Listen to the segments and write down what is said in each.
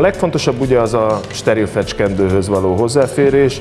A legfontosabb ugye az a steril fecskendőhöz való hozzáférés,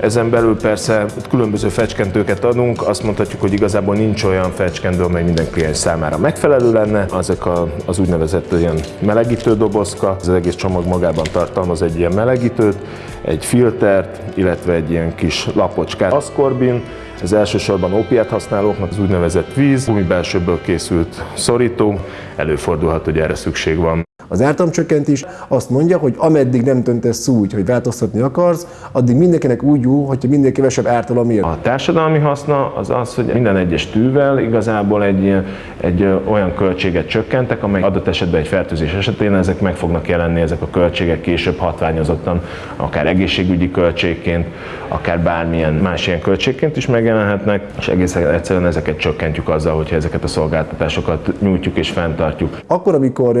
ezen belül persze különböző fecskentőket adunk, azt mondhatjuk, hogy igazából nincs olyan fecskendő, amely minden kliens számára megfelelő lenne. Ezek a, az úgynevezett ilyen melegítő dobozka, az egész csomag magában tartalmaz egy ilyen melegítőt, egy filtert, illetve egy ilyen kis lapocskát. Ascorbin, ez elsősorban ópiát használóknak az úgynevezett víz, gumibelsőből készült szorító, előfordulhat, hogy erre szükség van. Az ártalomcsökkentés azt mondja, hogy ameddig nem döntesz úgy, hogy változtatni akarsz, addig mindenkinek úgy jó, hogyha minél kevesebb ártalom ér. A társadalmi haszna az az, hogy minden egyes tűvel igazából egy, egy olyan költséget csökkentek, amely adott esetben egy fertőzés esetén ezek meg fognak jelenni, ezek a költségek később hatványozottan, akár egészségügyi költségként, akár bármilyen más ilyen költségként is megjelenhetnek, és egészen egyszerűen ezeket csökkentjük azzal, hogyha ezeket a szolgáltatásokat nyújtjuk és fenntartjuk. Akkor, amikor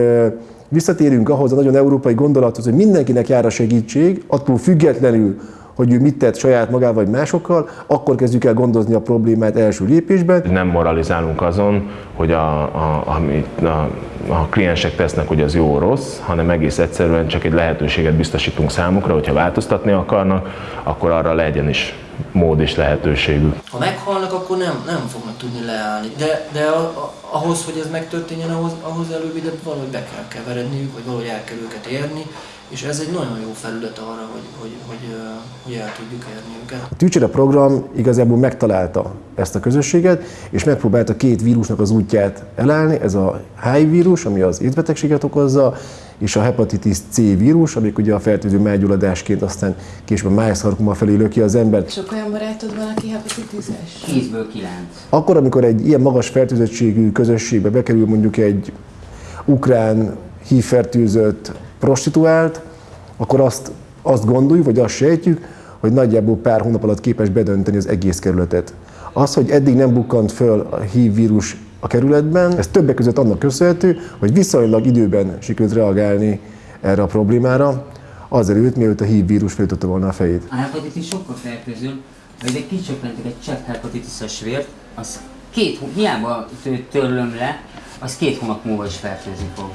visszatérünk ahhoz a nagyon európai gondolathoz, hogy mindenkinek jár a segítség, attól függetlenül, hogy ő mit tett saját magával vagy másokkal, akkor kezdjük el gondozni a problémát első lépésben. Nem moralizálunk azon, hogy a, a, amit a, a kliensek tesznek, hogy az jó rossz, hanem egész egyszerűen csak egy lehetőséget biztosítunk számukra, hogyha változtatni akarnak, akkor arra legyen is mód és lehetőségük. Ha meghalnak, akkor nem, nem fognak tudni leállni. De, de a, a, ahhoz, hogy ez megtörténjen, ahhoz, ahhoz előbb ide valahogy be kell keveredniük, vagy valahogy el kell őket érni, és ez egy nagyon jó felület arra, hogy, hogy, hogy, hogy el tudjuk érni őket. A Tűcsere program igazából megtalálta ezt a közösséget, és megpróbálta két vírusnak az útját elállni, ez a HIV vírus, ami az étbetegséget okozza, és a hepatitis C vírus, amik ugye a fertőző mágyulladásként aztán később a májszarkoma felé löki az ember. Sok olyan barátod van, aki hepatitis-es? 10-ből 9. Akkor, amikor egy ilyen magas fertőzöttségű közösségbe bekerül mondjuk egy ukrán hívfertőzött prostituált, akkor azt, azt gondoljuk, vagy azt sejtjük, hogy nagyjából pár hónap alatt képes bedönteni az egész kerületet. Az, hogy eddig nem bukkant föl a HIV vírus a kerületben, ez többek között annak köszönhető, hogy viszonylag időben sikerült reagálni erre a problémára, azelőtt, mielőtt a HIV vírus felütötte volna a fejét. A hepatitis sokkal fertőző, hogy egy kicsökkentik egy csepp hepatitises vért, az két, hiába törlöm le, az két hónap múlva is fertőzni fog.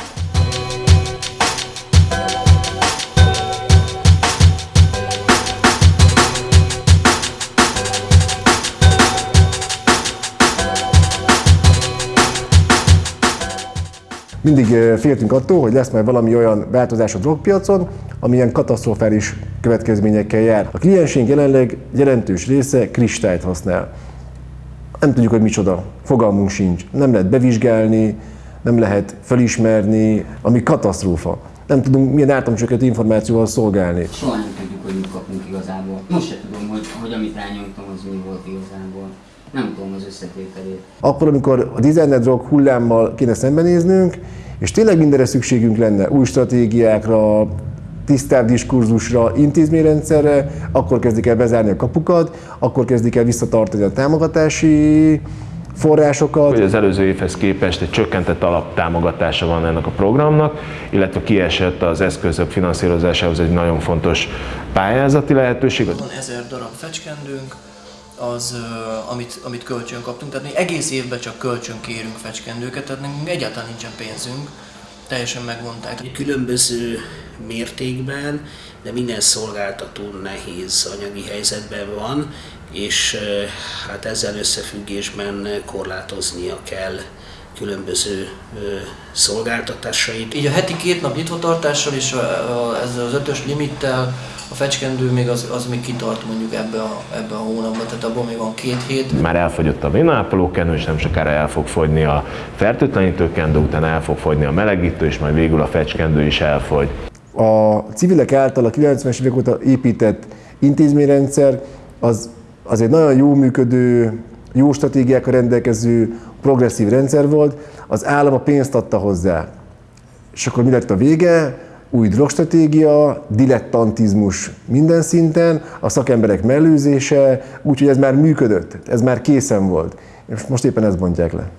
Mindig féltünk attól, hogy lesz majd valami olyan változás a drogpiacon, amilyen katasztrofális következményekkel jár. A kliensünk jelenleg jelentős része kristályt használ. Nem tudjuk, hogy micsoda, fogalmunk sincs. Nem lehet bevizsgálni, nem lehet felismerni, ami katasztrófa. Nem tudunk milyen ártamcsökkentő információval szolgálni. Soha nem tudjuk, hogy mit kapunk igazából. Most se tudom, hogy, hogy amit rányomtam, az mi volt igazából. Nem tudom az összetételét. Akkor, amikor a designer drog hullámmal kéne szembenéznünk, és tényleg mindenre szükségünk lenne, új stratégiákra, tisztább diskurzusra, intézményrendszerre, akkor kezdik el bezárni a kapukat, akkor kezdik el visszatartani a támogatási forrásokat. Hogy az előző évhez képest egy csökkentett alaptámogatása van ennek a programnak, illetve kiesett az eszközök finanszírozásához egy nagyon fontos pályázati lehetőség. Van ezer darab fecskendőnk, az, amit, amit kölcsön kaptunk, tehát mi egész évben csak kölcsön kérünk fecskendőket, tehát nekünk egyáltalán nincsen pénzünk, teljesen megmondták. Különböző mértékben, de minden szolgáltató nehéz anyagi helyzetben van, és hát ezzel összefüggésben korlátoznia kell különböző szolgáltatásait. Így a heti két nap nyitvatartással és a, a, ezzel az ötös limittel a fecskendő még az, az még kitart mondjuk ebbe a, ebbe a hónapban, tehát abban még van két hét. Már elfogyott a vénápolókenő, és nem sokára el fog fogyni a fertőtlenítőkendő, utána el fog fogyni a melegítő, és majd végül a fecskendő is elfogy. A civilek által a 90-es évek óta épített intézményrendszer az, az egy nagyon jó működő, jó stratégiákkal rendelkező progresszív rendszer volt, az állam a pénzt adta hozzá. És akkor mi lett a vége? Új drogstratégia, dilettantizmus minden szinten, a szakemberek mellőzése, úgyhogy ez már működött, ez már készen volt. És most éppen ezt bontják le.